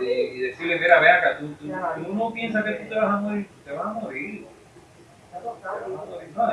Y, decirle, mira, ve acá, tú, tú, tú no piensas que tú te vas a morir. Te vas a morir. No,